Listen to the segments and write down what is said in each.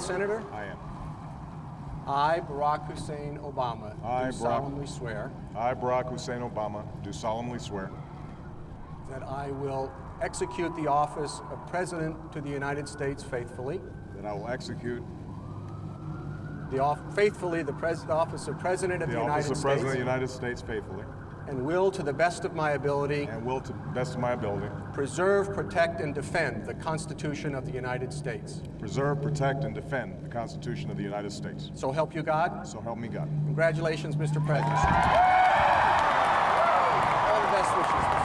oath, Senator? I am. I, Barack Hussein Obama, I, do Barack- solemnly swear I, Barack Hussein Obama, do solemnly swear that I will execute the office of President to the United States faithfully, that I will execute the off- faithfully the pres- office of President of the, the United office of States, President of the United States faithfully and will, to the best of my ability, and will, to the best of my ability, preserve, protect, and defend the Constitution of the United States. preserve, protect, and defend the Constitution of the United States. So help you God. So help me God. Congratulations, Mr. President. All the best wishes.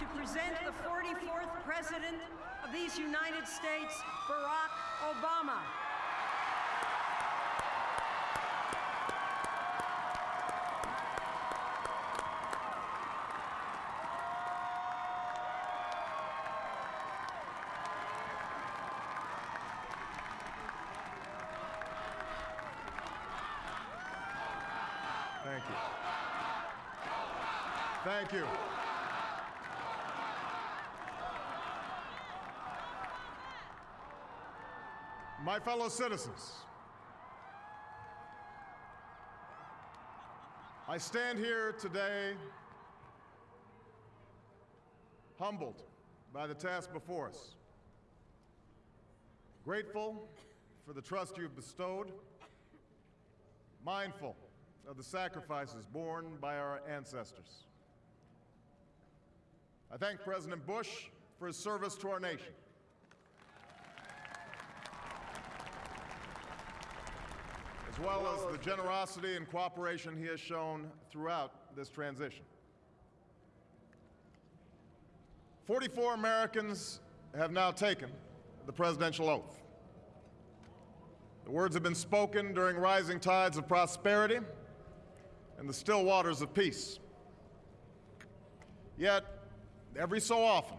To present the 44th President of these United States, Barack Obama. Thank you. Thank you. My fellow citizens, I stand here today humbled by the task before us, grateful for the trust you've bestowed, mindful of the sacrifices borne by our ancestors. I thank President Bush for his service to our nation. As well as the generosity and cooperation he has shown throughout this transition. 44 Americans have now taken the presidential oath. The words have been spoken during rising tides of prosperity and the still waters of peace. Yet, every so often,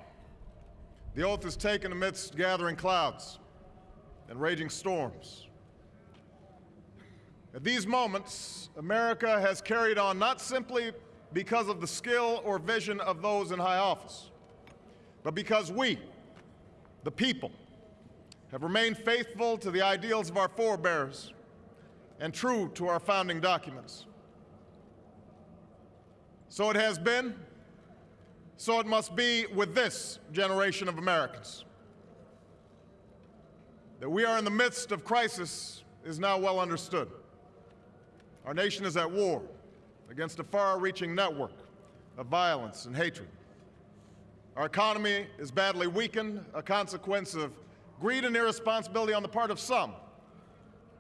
the oath is taken amidst gathering clouds and raging storms. At these moments, America has carried on not simply because of the skill or vision of those in high office, but because we, the people, have remained faithful to the ideals of our forebears and true to our founding documents. So it has been, so it must be with this generation of Americans. That we are in the midst of crisis is now well understood. Our nation is at war against a far-reaching network of violence and hatred. Our economy is badly weakened, a consequence of greed and irresponsibility on the part of some,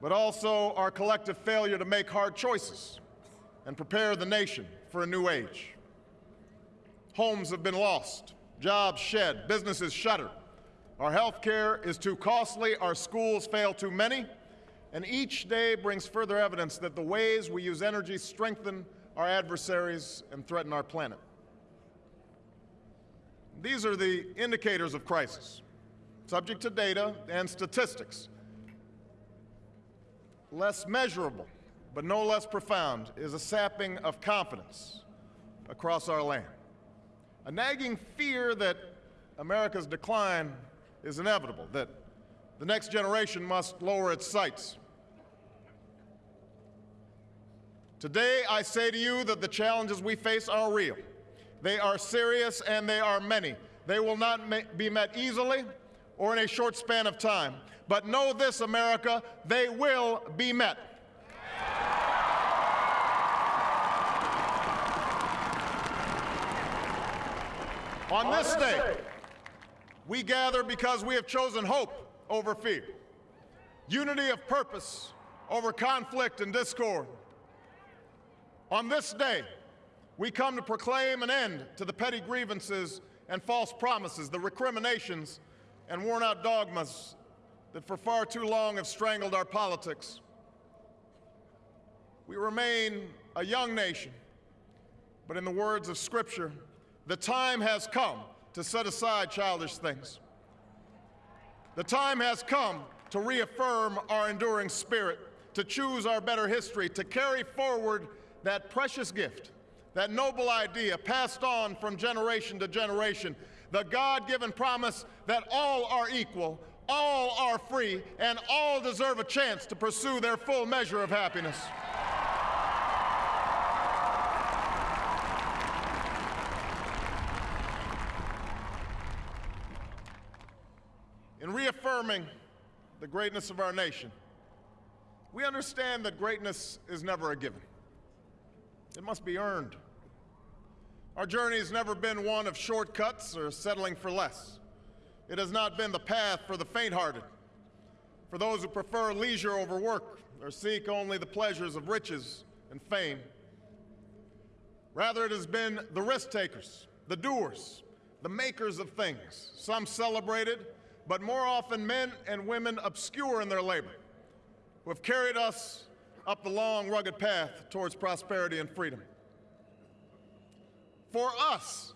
but also our collective failure to make hard choices and prepare the nation for a new age. Homes have been lost, jobs shed, businesses shuttered. Our health care is too costly, our schools fail too many, and each day brings further evidence that the ways we use energy strengthen our adversaries and threaten our planet. These are the indicators of crisis, subject to data and statistics. Less measurable, but no less profound, is a sapping of confidence across our land. A nagging fear that America's decline is inevitable, that the next generation must lower its sights. Today, I say to you that the challenges we face are real. They are serious and they are many. They will not be met easily or in a short span of time. But know this, America, they will be met. On this day, we gather because we have chosen hope over fear, unity of purpose over conflict and discord. On this day, we come to proclaim an end to the petty grievances and false promises, the recriminations and worn out dogmas that for far too long have strangled our politics. We remain a young nation, but in the words of Scripture, the time has come to set aside childish things. The time has come to reaffirm our enduring spirit, to choose our better history, to carry forward that precious gift, that noble idea passed on from generation to generation, the God given promise that all are equal, all are free, and all deserve a chance to pursue their full measure of happiness. In reaffirming the greatness of our nation, we understand that greatness is never a given. It must be earned. Our journey has never been one of shortcuts or settling for less. It has not been the path for the faint-hearted, for those who prefer leisure over work or seek only the pleasures of riches and fame. Rather, it has been the risk takers, the doers, the makers of things, some celebrated, but more often men and women obscure in their labor, who have carried us up the long, rugged path towards prosperity and freedom. For us,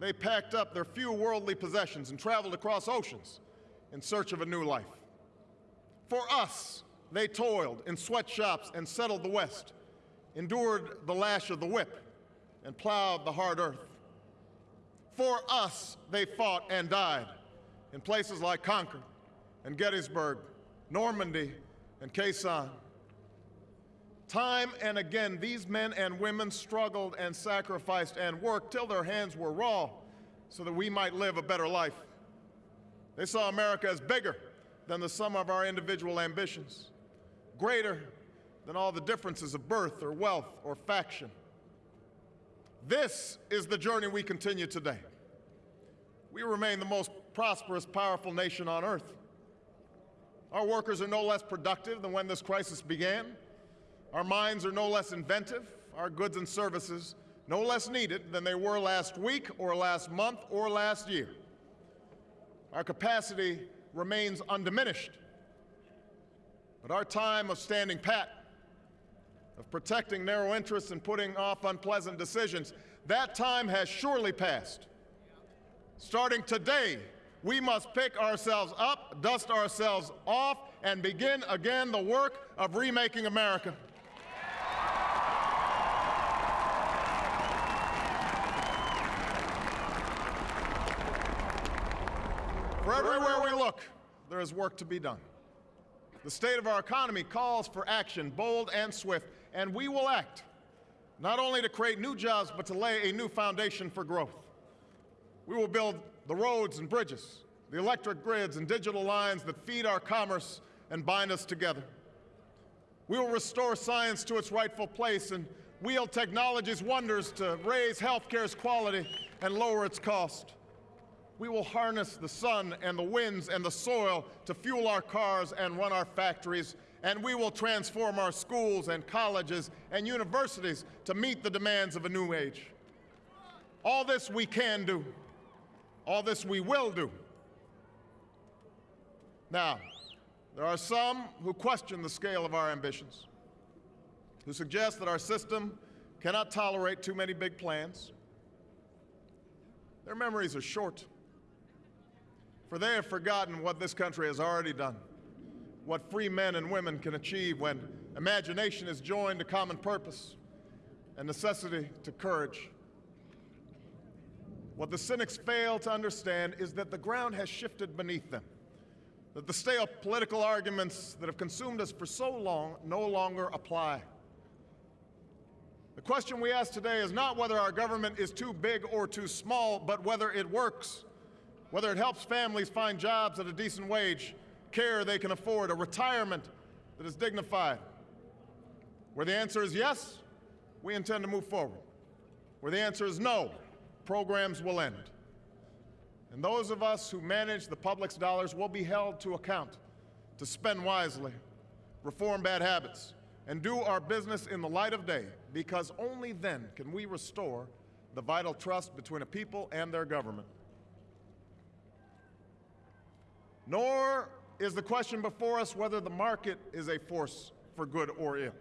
they packed up their few worldly possessions and traveled across oceans in search of a new life. For us, they toiled in sweatshops and settled the West, endured the lash of the whip, and plowed the hard earth. For us, they fought and died in places like Concord and Gettysburg, Normandy, and Sanh. Time and again, these men and women struggled and sacrificed and worked till their hands were raw so that we might live a better life. They saw America as bigger than the sum of our individual ambitions, greater than all the differences of birth or wealth or faction. This is the journey we continue today. We remain the most prosperous, powerful nation on earth. Our workers are no less productive than when this crisis began. Our minds are no less inventive, our goods and services no less needed than they were last week or last month or last year. Our capacity remains undiminished. But our time of standing pat, of protecting narrow interests and putting off unpleasant decisions, that time has surely passed. Starting today, we must pick ourselves up, dust ourselves off, and begin again the work of remaking America. For everywhere we look, there is work to be done. The state of our economy calls for action, bold and swift, and we will act, not only to create new jobs, but to lay a new foundation for growth. We will build the roads and bridges, the electric grids and digital lines that feed our commerce and bind us together. We will restore science to its rightful place and wield technology's wonders to raise healthcare's quality and lower its cost. We will harness the sun and the winds and the soil to fuel our cars and run our factories, and we will transform our schools and colleges and universities to meet the demands of a new age. All this we can do. All this we will do. Now, there are some who question the scale of our ambitions, who suggest that our system cannot tolerate too many big plans. Their memories are short for they have forgotten what this country has already done, what free men and women can achieve when imagination is joined to common purpose and necessity to courage. What the cynics fail to understand is that the ground has shifted beneath them. that the stale political arguments that have consumed us for so long no longer apply. The question we ask today is not whether our government is too big or too small, but whether it works, whether it helps families find jobs at a decent wage, care they can afford, a retirement that is dignified. Where the answer is yes, we intend to move forward. Where the answer is no, programs will end. And those of us who manage the public's dollars will be held to account to spend wisely, reform bad habits, and do our business in the light of day, because only then can we restore the vital trust between a people and their government. Nor is the question before us whether the market is a force for good or ill.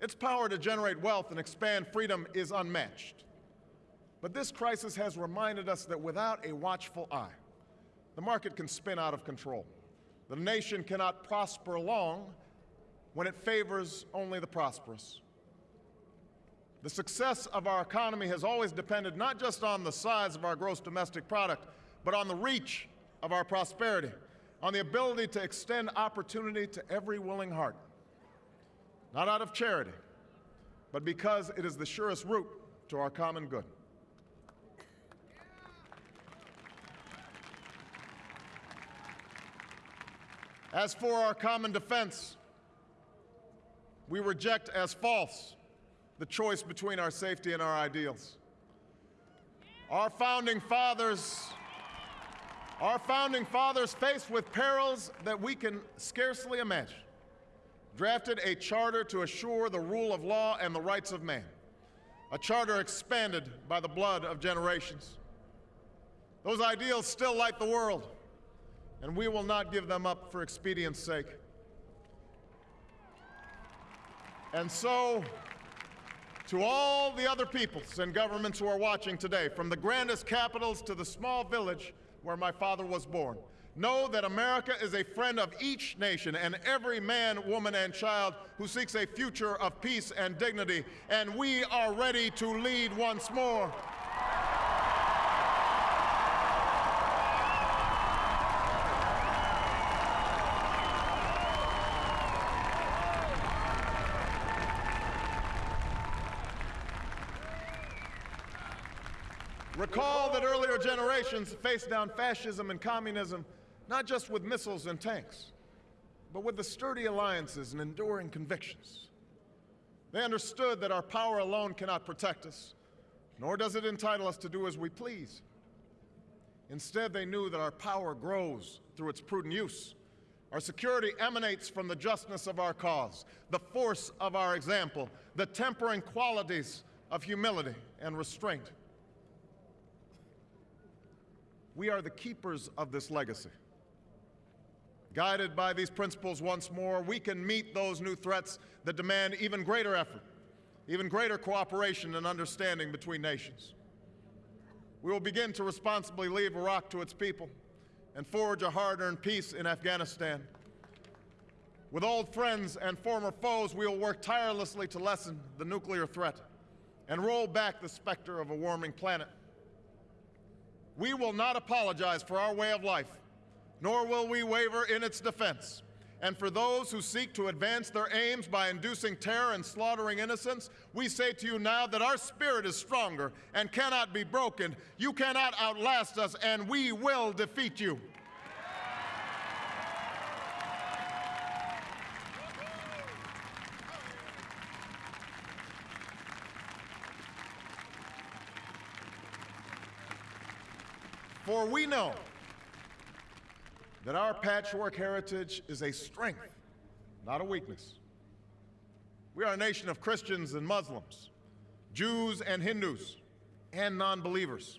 Its power to generate wealth and expand freedom is unmatched. But this crisis has reminded us that without a watchful eye, the market can spin out of control. The nation cannot prosper long when it favors only the prosperous. The success of our economy has always depended not just on the size of our gross domestic product, but on the reach of our prosperity, on the ability to extend opportunity to every willing heart. Not out of charity, but because it is the surest route to our common good. As for our common defense, we reject as false the choice between our safety and our ideals. Our founding fathers, our founding fathers, faced with perils that we can scarcely imagine, drafted a charter to assure the rule of law and the rights of man, a charter expanded by the blood of generations. Those ideals still light the world, and we will not give them up for expedience sake. And so, to all the other peoples and governments who are watching today, from the grandest capitals to the small village where my father was born, know that America is a friend of each nation and every man, woman, and child who seeks a future of peace and dignity, and we are ready to lead once more. Recall that earlier generations faced down fascism and communism not just with missiles and tanks, but with the sturdy alliances and enduring convictions. They understood that our power alone cannot protect us, nor does it entitle us to do as we please. Instead, they knew that our power grows through its prudent use. Our security emanates from the justness of our cause, the force of our example, the tempering qualities of humility and restraint. We are the keepers of this legacy. Guided by these principles once more, we can meet those new threats that demand even greater effort, even greater cooperation and understanding between nations. We will begin to responsibly leave Iraq to its people and forge a hard-earned peace in Afghanistan. With old friends and former foes, we will work tirelessly to lessen the nuclear threat and roll back the specter of a warming planet. We will not apologize for our way of life, nor will we waver in its defense. And for those who seek to advance their aims by inducing terror and slaughtering innocents, we say to you now that our spirit is stronger and cannot be broken. You cannot outlast us, and we will defeat you. For we know that our patchwork heritage is a strength, not a weakness. We are a nation of Christians and Muslims, Jews and Hindus, and non believers.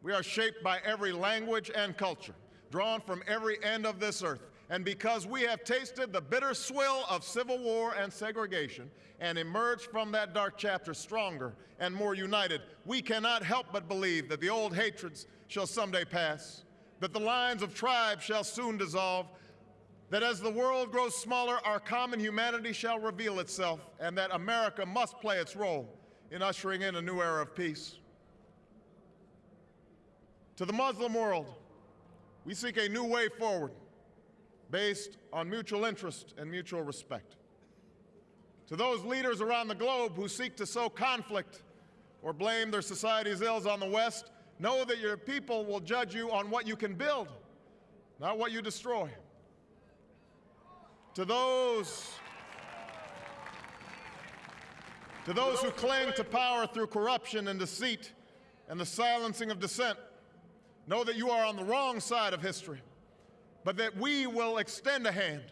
We are shaped by every language and culture, drawn from every end of this earth. And because we have tasted the bitter swill of civil war and segregation and emerged from that dark chapter stronger and more united, we cannot help but believe that the old hatreds shall someday pass, that the lines of tribes shall soon dissolve, that as the world grows smaller, our common humanity shall reveal itself, and that America must play its role in ushering in a new era of peace. To the Muslim world, We seek a new way forward based on mutual interest and mutual respect. To those leaders around the globe who seek to sow conflict or blame their society's ills on the West, know that your people will judge you on what you can build, not what you destroy. To those to those who cling to power through corruption and deceit and the silencing of dissent, know that you are on the wrong side of history, but that we will extend a hand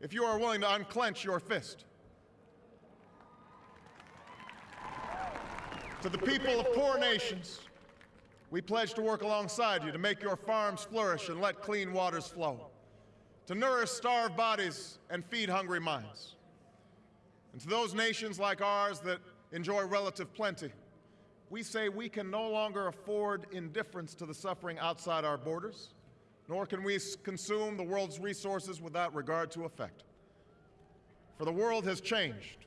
if you are willing to unclench your fist. To the people of poor nations, we pledge to work alongside you to make your farms flourish and let clean waters flow, to nourish starved bodies and feed hungry minds. And to those nations like ours that enjoy relative plenty, we say we can no longer afford indifference to the suffering outside our borders, nor can we consume the world's resources without regard to effect. For the world has changed,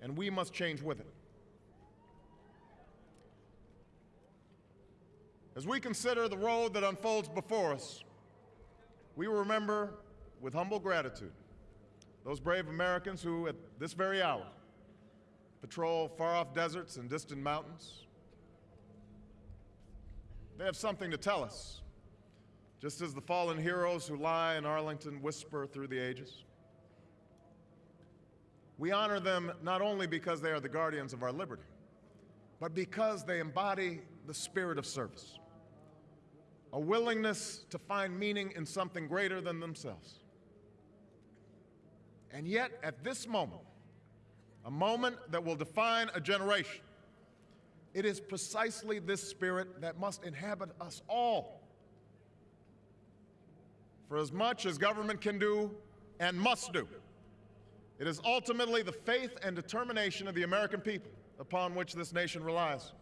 and we must change with it. As we consider the road that unfolds before us, we remember with humble gratitude those brave Americans who, at this very hour, patrol far off deserts and distant mountains. They have something to tell us, just as the fallen heroes who lie in Arlington whisper through the ages. We honor them not only because they are the guardians of our liberty, but because they embody the spirit of service, a willingness to find meaning in something greater than themselves. And yet, at this moment, a moment that will define a generation, it is precisely this spirit that must inhabit us all. For as much as government can do and must do, it is ultimately the faith and determination of the American people upon which this nation relies.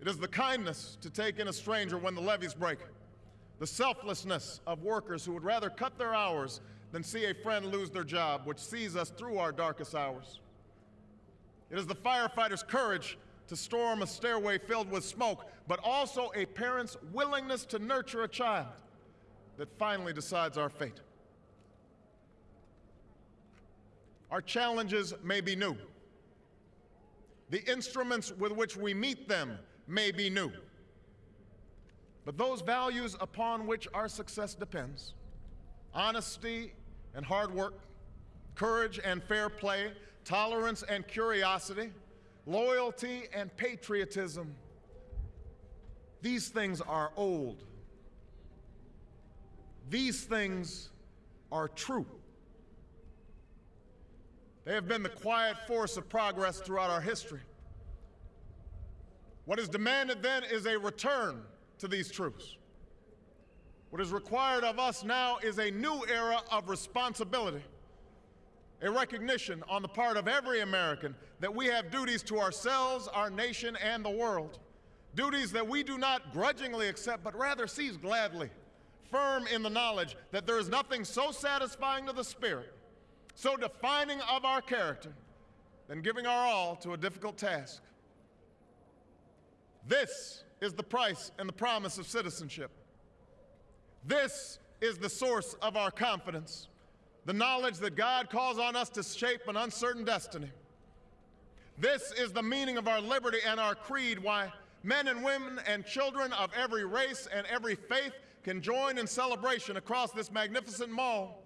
It is the kindness to take in a stranger when the levees break, the selflessness of workers who would rather cut their hours than see a friend lose their job, which sees us through our darkest hours. It is the firefighter's courage to storm a stairway filled with smoke, but also a parent's willingness to nurture a child that finally decides our fate. Our challenges may be new. The instruments with which we meet them may be new. But those values upon which our success depends honesty and hard work, courage and fair play, tolerance and curiosity, loyalty and patriotism. These things are old. These things are true. They have been the quiet force of progress throughout our history. What is demanded then is a return to these truths. What is required of us now is a new era of responsibility, a recognition on the part of every American that we have duties to ourselves, our nation, and the world. Duties that we do not grudgingly accept, but rather seize gladly, firm in the knowledge that there is nothing so satisfying to the spirit, so defining of our character, than giving our all to a difficult task. This is the price and the promise of citizenship. This is the source of our confidence, the knowledge that God calls on us to shape an uncertain destiny. This is the meaning of our liberty and our creed, why men and women and children of every race and every faith can join in celebration across this magnificent mall.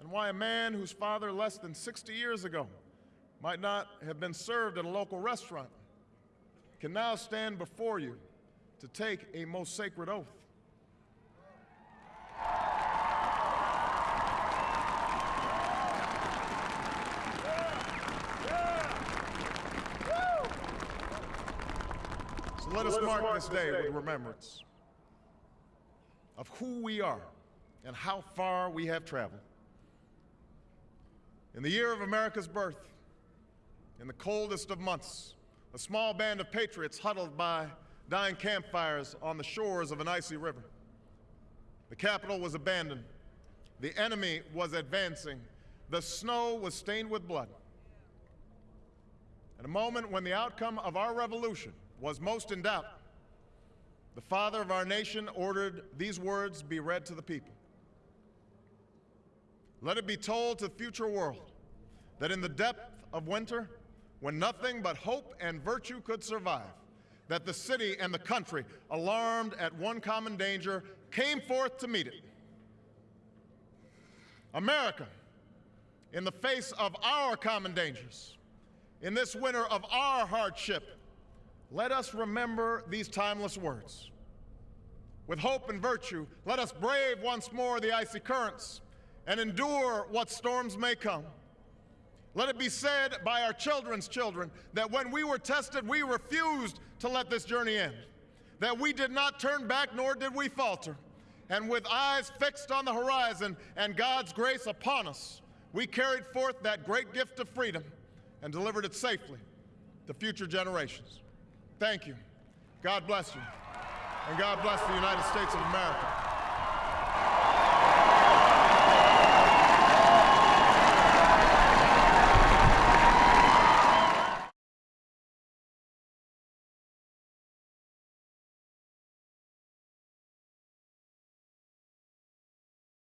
And why a man whose father less than 60 years ago might not have been served at a local restaurant can now stand before you to take a most sacred oath. So let us mark this day with remembrance who we are and how far we have traveled. In the year of America's birth, in the coldest of months, a small band of patriots huddled by dying campfires on the shores of an icy river. The capital was abandoned. The enemy was advancing. The snow was stained with blood. At a moment when the outcome of our revolution was most in doubt, the father of our nation ordered these words be read to the people. Let it be told to the future world that in the depth of winter, when nothing but hope and virtue could survive, that the city and the country, alarmed at one common danger, came forth to meet it. America, in the face of our common dangers, in this winter of our hardship, let us remember these timeless words. With hope and virtue, let us brave once more the icy currents and endure what storms may come. Let it be said by our children's children that when we were tested, we refused to let this journey end, that we did not turn back nor did we falter. And with eyes fixed on the horizon and God's grace upon us, we carried forth that great gift of freedom and delivered it safely to future generations. Thank you. God bless you. And God bless the United States of America.